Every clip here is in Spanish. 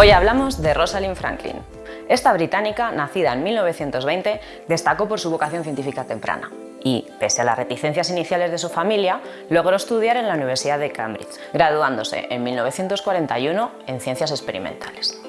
Hoy hablamos de Rosalind Franklin. Esta británica, nacida en 1920, destacó por su vocación científica temprana y, pese a las reticencias iniciales de su familia, logró estudiar en la Universidad de Cambridge, graduándose en 1941 en Ciencias Experimentales.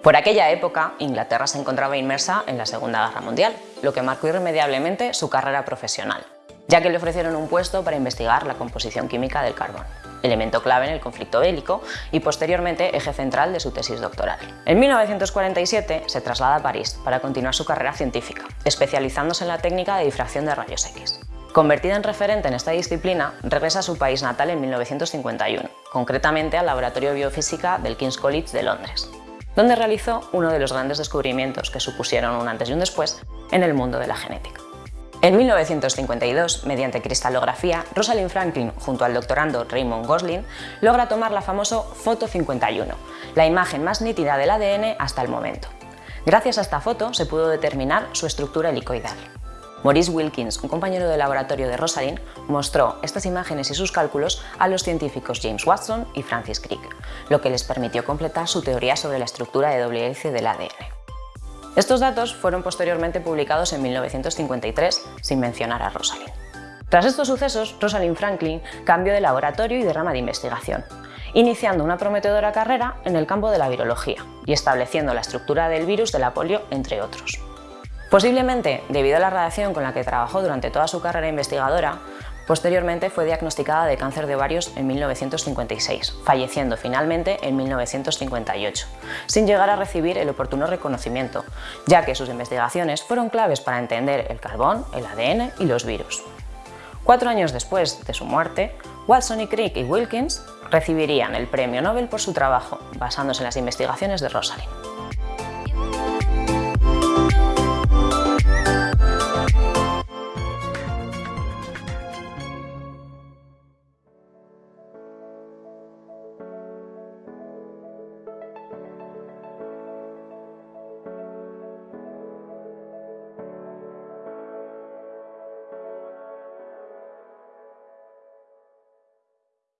Por aquella época, Inglaterra se encontraba inmersa en la Segunda Guerra Mundial, lo que marcó irremediablemente su carrera profesional, ya que le ofrecieron un puesto para investigar la composición química del carbón elemento clave en el conflicto bélico y posteriormente eje central de su tesis doctoral. En 1947 se traslada a París para continuar su carrera científica, especializándose en la técnica de difracción de rayos X. Convertida en referente en esta disciplina, regresa a su país natal en 1951, concretamente al Laboratorio de Biofísica del King's College de Londres, donde realizó uno de los grandes descubrimientos que supusieron un antes y un después en el mundo de la genética. En 1952, mediante cristalografía, Rosalind Franklin, junto al doctorando Raymond Gosling, logra tomar la famosa Foto 51, la imagen más nítida del ADN hasta el momento. Gracias a esta foto se pudo determinar su estructura helicoidal. Maurice Wilkins, un compañero de laboratorio de Rosalind, mostró estas imágenes y sus cálculos a los científicos James Watson y Francis Crick, lo que les permitió completar su teoría sobre la estructura de doble hélice del ADN. Estos datos fueron posteriormente publicados en 1953, sin mencionar a Rosalind. Tras estos sucesos, Rosalind Franklin cambió de laboratorio y de rama de investigación, iniciando una prometedora carrera en el campo de la virología y estableciendo la estructura del virus de la polio, entre otros. Posiblemente, debido a la radiación con la que trabajó durante toda su carrera investigadora, Posteriormente fue diagnosticada de cáncer de ovarios en 1956, falleciendo finalmente en 1958, sin llegar a recibir el oportuno reconocimiento, ya que sus investigaciones fueron claves para entender el carbón, el ADN y los virus. Cuatro años después de su muerte, Watson y Crick y Wilkins recibirían el Premio Nobel por su trabajo, basándose en las investigaciones de Rosalind.